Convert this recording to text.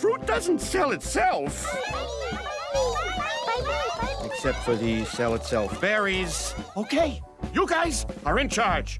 Fruit doesn't sell itself. Except for the sell itself berries. Okay, you guys are in charge.